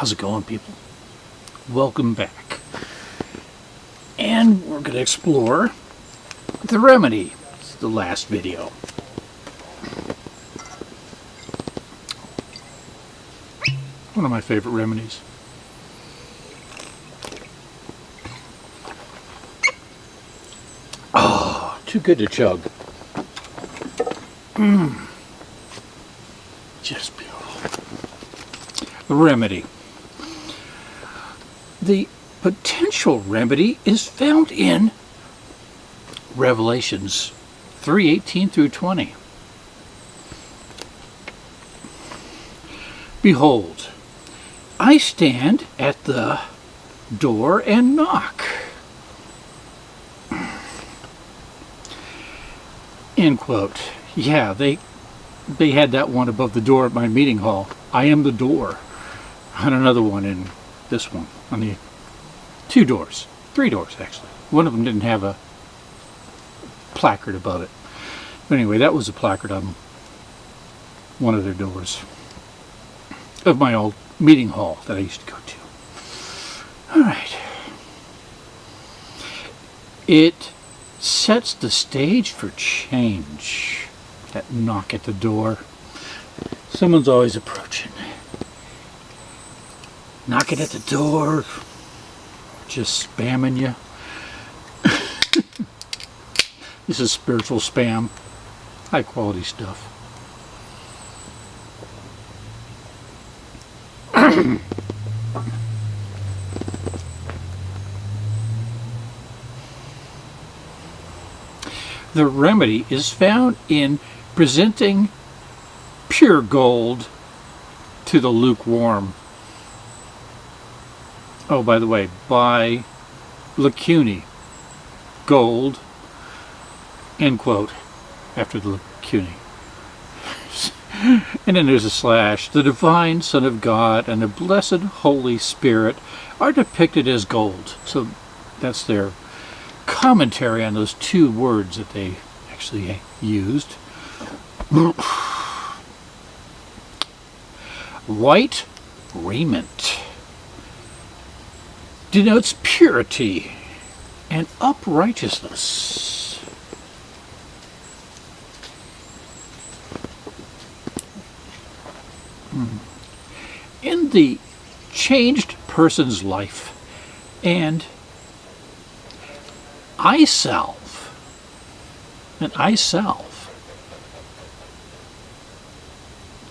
How's it going, people? Welcome back. And we're going to explore the remedy. It's the last video. One of my favorite remedies. Oh, too good to chug. Mmm. Just beautiful. The remedy. The potential remedy is found in Revelations 3:18 through 20. Behold, I stand at the door and knock. End quote. Yeah, they they had that one above the door at my meeting hall. I am the door. And another one in this one on the two doors, three doors actually. One of them didn't have a placard above it. But anyway, that was a placard on one of their doors of my old meeting hall that I used to go to. All right. It sets the stage for change. That knock at the door. Someone's always approaching. Knocking at the door. Just spamming you. this is spiritual spam. High quality stuff. the remedy is found in presenting pure gold to the lukewarm. Oh, by the way, by LeCuney, gold, end quote, after the LeCuney. and then there's a slash. The divine Son of God and the blessed Holy Spirit are depicted as gold. So that's their commentary on those two words that they actually used. White raiment denotes purity and uprightness. Hmm. In the changed person's life and I self, An I self.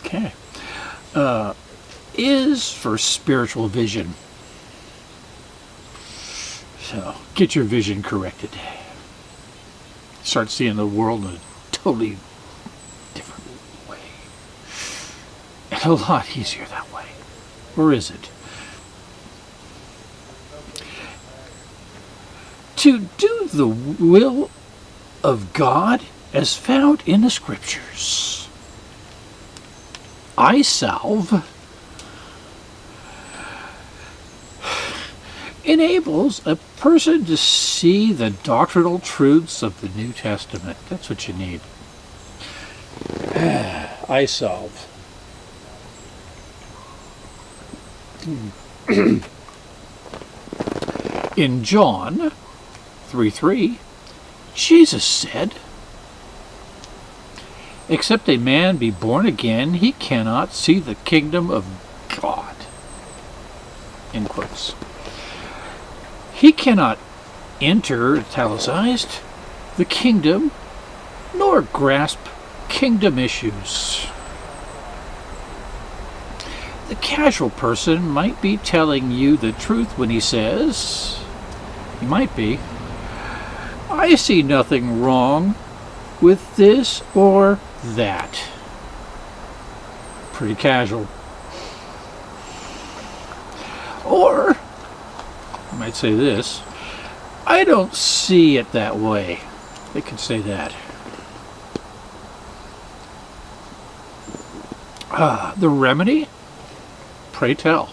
Okay. Uh, is for spiritual vision. So, get your vision corrected. Start seeing the world in a totally different way. And a lot easier that way. Or is it? to do the will of God as found in the scriptures. eye salve enables a person to see the doctrinal truths of the New Testament. That's what you need. Ah, I solve. Hmm. in John 3 3, Jesus said, Except a man be born again, he cannot see the kingdom of God. In quotes. He cannot enter, italicized, the kingdom, nor grasp kingdom issues. The casual person might be telling you the truth when he says, he might be, I see nothing wrong with this or that. Pretty casual. Or, I might say this, I don't see it that way. They could say that. Ah, the remedy? Pray tell.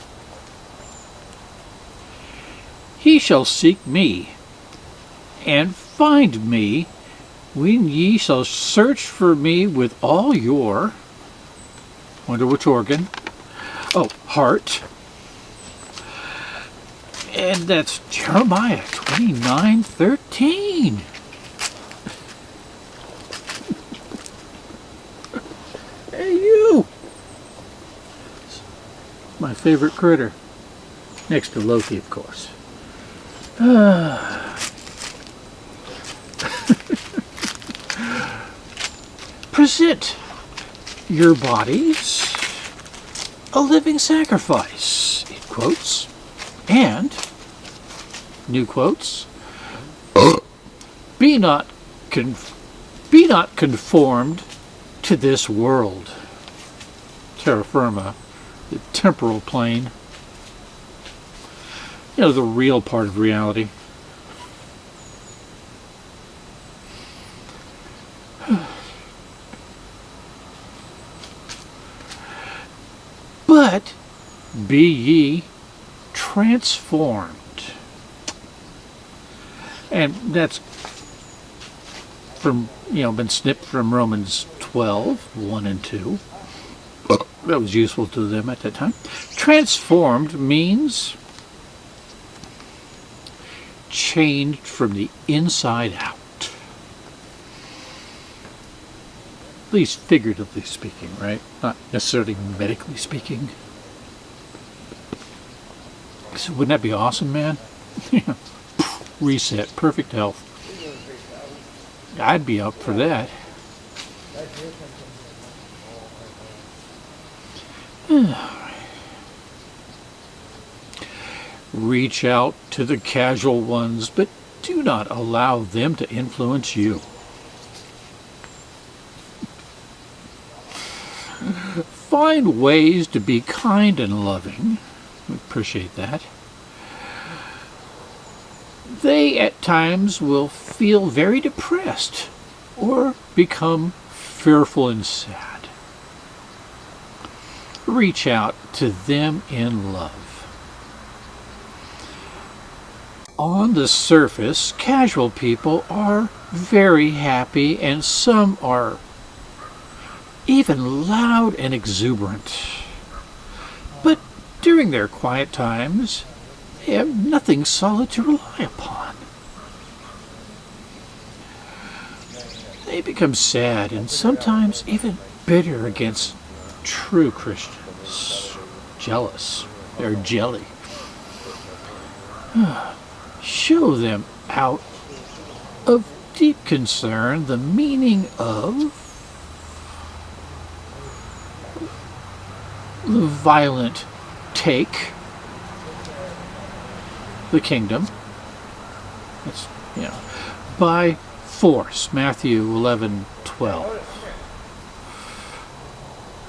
He shall seek me and find me when ye shall search for me with all your wonder which organ oh heart And that's Jeremiah 29 13. hey, you! My favorite critter. Next to Loki, of course. Present your bodies a living sacrifice, in quotes, and, new quotes, be not be not conformed to this world. Terra firma, the temporal plane. You know, the real part of reality. But be ye transformed. And that's from, you know, been snipped from Romans 12, 1 and 2. That was useful to them at that time. Transformed means changed from the inside out. At least figuratively speaking, right? Not necessarily medically speaking. So wouldn't that be awesome, man? Reset, perfect health. I'd be up for that. Reach out to the casual ones, but do not allow them to influence you. Find ways to be kind and loving. Appreciate that. They at times will feel very depressed or become fearful and sad. Reach out to them in love. On the surface, casual people are very happy and some are even loud and exuberant. During their quiet times, they have nothing solid to rely upon. They become sad and sometimes even bitter against true Christians. Jealous. They're jelly. Show them out of deep concern the meaning of the violent take the kingdom. That's, you know, by force. Matthew 11, 12.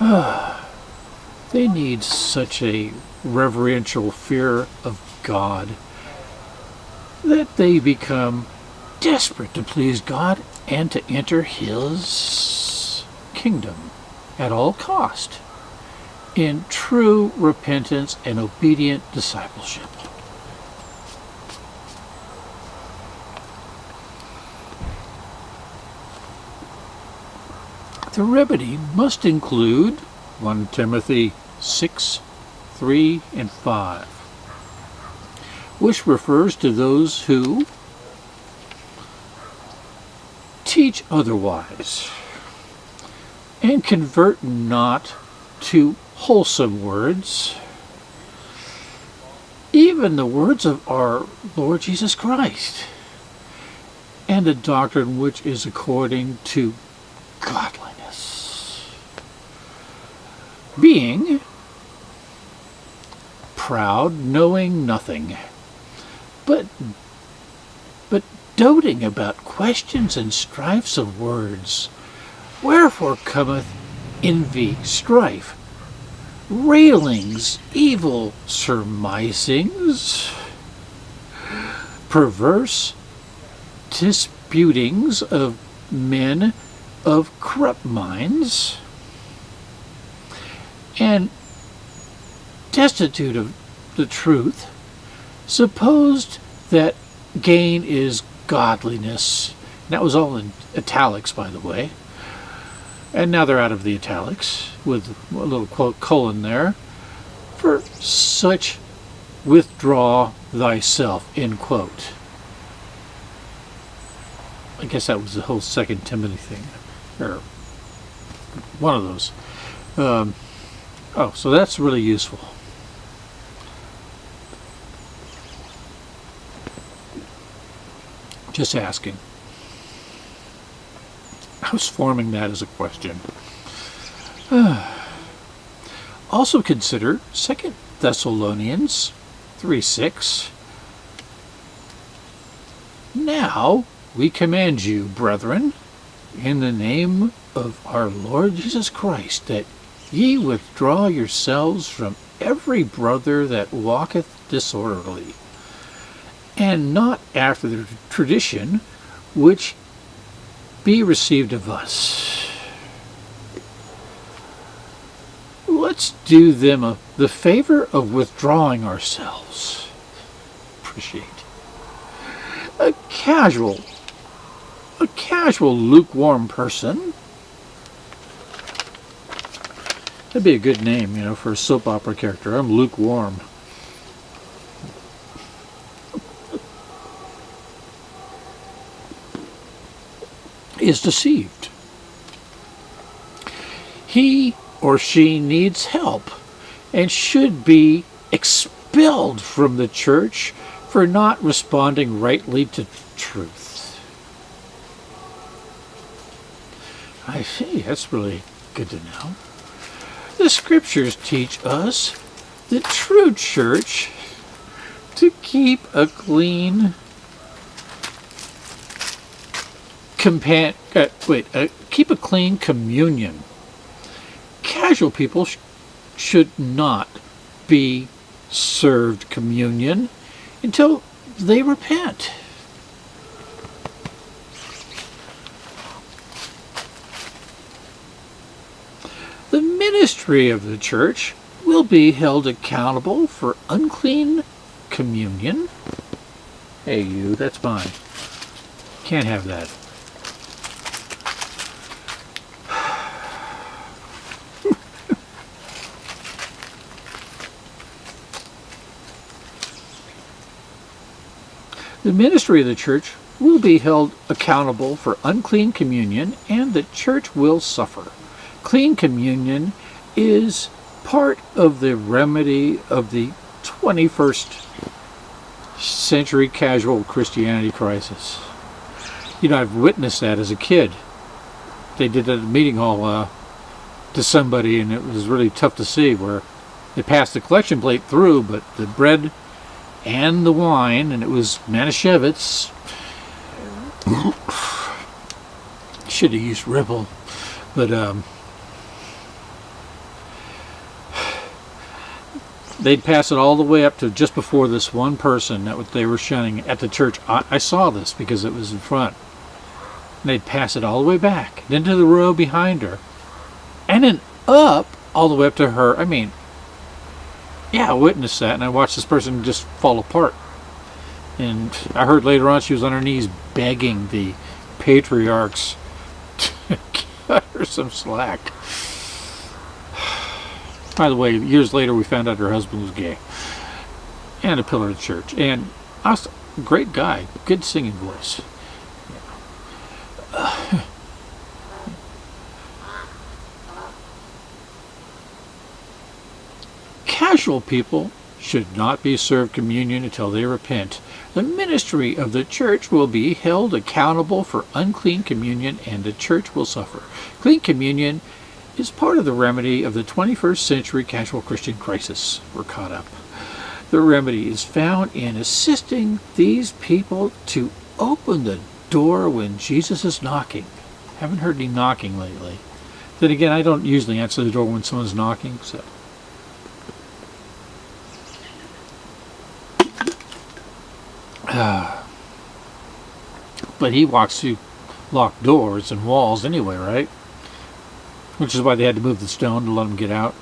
Ah, they need such a reverential fear of God that they become desperate to please God and to enter His kingdom at all cost in true repentance and obedient discipleship. The remedy must include 1 Timothy 6, 3, and 5, which refers to those who teach otherwise and convert not to wholesome words, even the words of our Lord Jesus Christ, and a doctrine which is according to godliness. Being proud, knowing nothing, but but doting about questions and strifes of words. Wherefore cometh envy, strife, railings, evil surmisings, perverse disputings of men of corrupt minds, and destitute of the truth, supposed that gain is godliness. And That was all in italics, by the way. And now they're out of the italics with a little quote colon there. For such withdraw thyself, end quote. I guess that was the whole Second Timothy thing, or one of those. Um, oh, so that's really useful. Just asking. I was forming that as a question. also consider Second Thessalonians 3 6. Now we command you, brethren, in the name of our Lord Jesus Christ, that ye withdraw yourselves from every brother that walketh disorderly, and not after the tradition which be received of us. Let's do them a, the favor of withdrawing ourselves. Appreciate. A casual a casual, lukewarm person. That'd be a good name, you know, for a soap opera character. I'm lukewarm. Is deceived. He or she needs help and should be expelled from the church for not responding rightly to truth. I see. That's really good to know. The scriptures teach us the true church to keep a clean uh, wait uh, keep a clean communion. Casual people sh should not be served communion until they repent. The ministry of the church will be held accountable for unclean communion. Hey, you, that's mine. Can't have that. The ministry of the church will be held accountable for unclean communion and the church will suffer. Clean communion is part of the remedy of the 21st century casual Christianity crisis. You know, I've witnessed that as a kid. They did a meeting hall uh, to somebody, and it was really tough to see where they passed the collection plate through, but the bread and the wine, and it was Manischewitz. Should have used Ripple, but um, they'd pass it all the way up to just before this one person that they were shunning at the church. I, I saw this because it was in front. And they'd pass it all the way back, then to the row behind her, and then up all the way up to her. I mean, yeah, I witnessed that, and I watched this person just fall apart. And I heard later on she was on her knees begging the patriarchs to cut her some slack. By the way, years later we found out her husband was gay. And a pillar of the church. And I was great guy, good singing voice. Casual people should not be served communion until they repent. The ministry of the church will be held accountable for unclean communion and the church will suffer. Clean communion is part of the remedy of the 21st century casual Christian crisis. We're caught up. The remedy is found in assisting these people to open the door when Jesus is knocking. Haven't heard any knocking lately. Then again, I don't usually answer the door when someone's knocking, so. but he walks through locked doors and walls anyway, right? Which is why they had to move the stone to let him get out.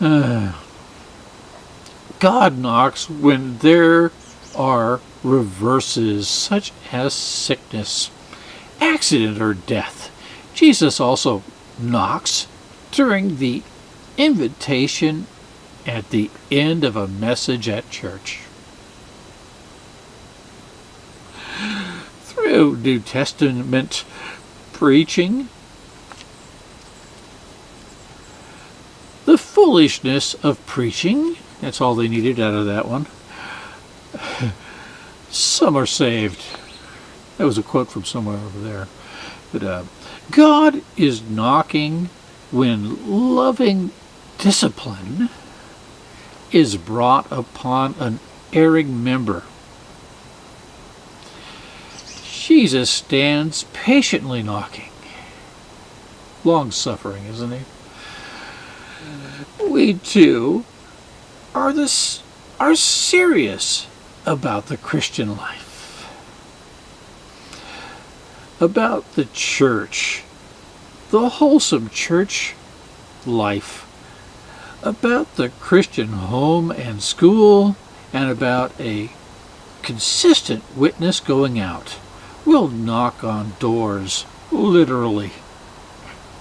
uh, God knocks when there are reverses such as sickness, accident, or death. Jesus also knocks during the invitation at the end of a message at church. Through New Testament preaching, the foolishness of preaching, that's all they needed out of that one. Some are saved. That was a quote from somewhere over there. But uh, God is knocking when loving discipline is brought upon an erring member. Jesus stands patiently knocking. Long suffering, isn't he? We too are this are serious about the Christian life. About the church, the wholesome church life about the Christian home and school and about a consistent witness going out. We'll knock on doors, literally.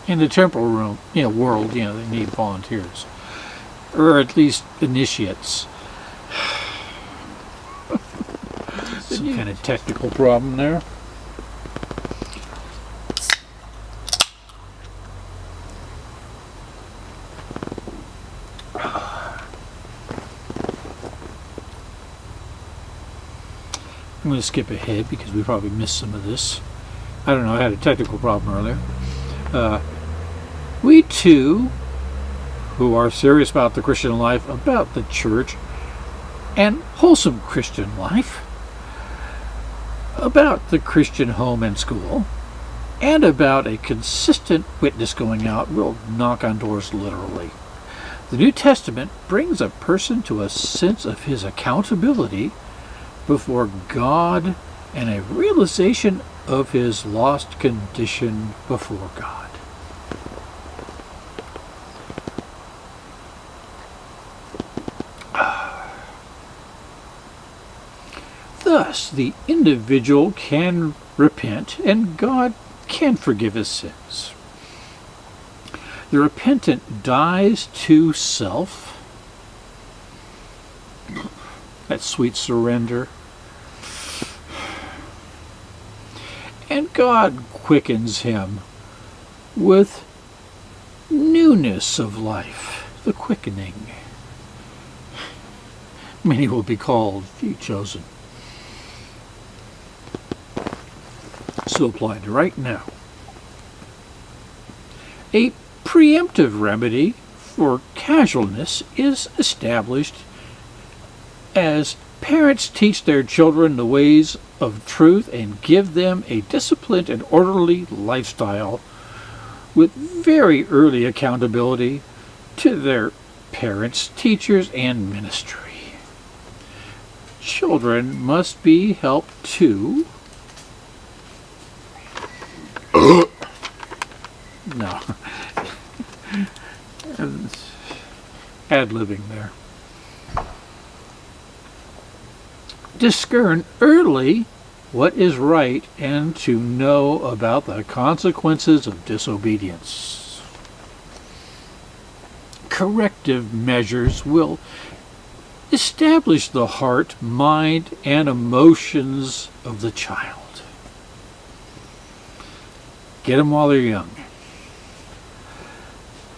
In the temporal room, you know, world, you know, they need volunteers. Or at least initiates. Some kind of technical problem there. I'm going to skip ahead because we probably missed some of this. I don't know, I had a technical problem earlier. Uh, we too, who are serious about the Christian life, about the church, and wholesome Christian life, about the Christian home and school, and about a consistent witness going out, will knock on doors literally. The New Testament brings a person to a sense of his accountability before God and a realization of his lost condition before God. Thus, the individual can repent and God can forgive his sins. The repentant dies to self, that sweet surrender and God quickens him with newness of life, the quickening. Many will be called, few chosen. So applied right now. A preemptive remedy for casualness is established as parents teach their children the ways of truth and give them a disciplined and orderly lifestyle with very early accountability to their parents, teachers, and ministry. Children must be helped too. no. Ad libbing there. Discern early what is right and to know about the consequences of disobedience. Corrective measures will establish the heart, mind, and emotions of the child. Get them while they're young.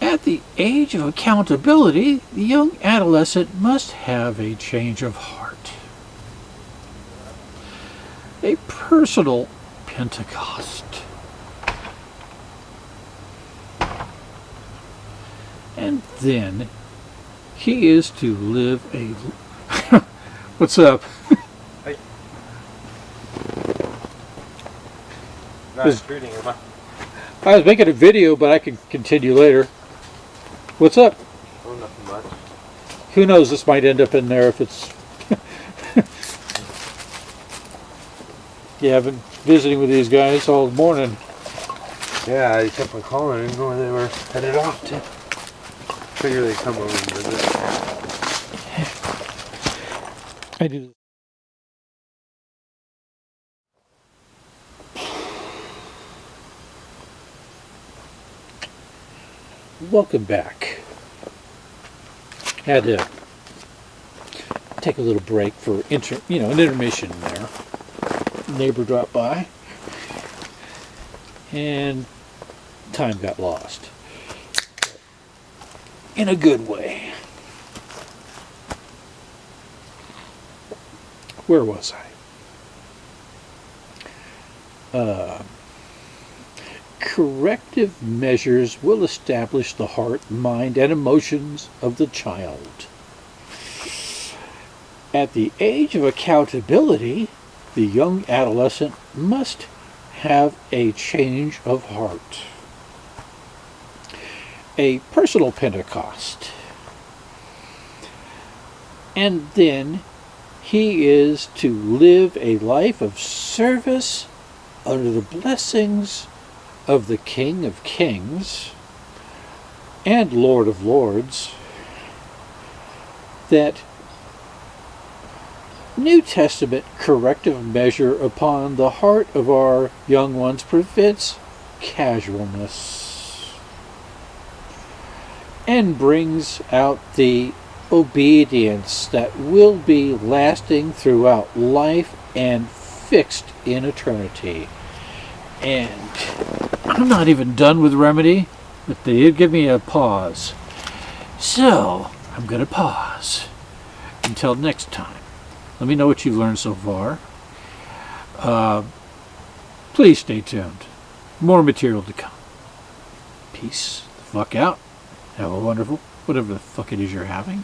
At the age of accountability, the young adolescent must have a change of heart. A personal Pentecost. And then he is to live a. What's up? Hi. Not intruding, am I? I was making a video, but I can continue later. What's up? Oh, nothing much. Who knows? This might end up in there if it's. Yeah, I've been visiting with these guys all morning. Yeah, I kept on calling. I didn't know where they were headed off to. Figure they come over and visit. I do. Welcome back. had to take a little break for inter, you know, an intermission there. Neighbor dropped by, and time got lost. In a good way. Where was I? Uh, corrective measures will establish the heart, mind, and emotions of the child. At the age of accountability, the young adolescent must have a change of heart, a personal Pentecost. And then he is to live a life of service under the blessings of the King of Kings and Lord of Lords that New Testament corrective measure upon the heart of our young ones prevents casualness and brings out the obedience that will be lasting throughout life and fixed in eternity. And I'm not even done with Remedy, but they did give me a pause. So, I'm going to pause. Until next time. Let me know what you've learned so far. Uh, please stay tuned. More material to come. Peace the fuck out. Have a wonderful, whatever the fuck it is you're having.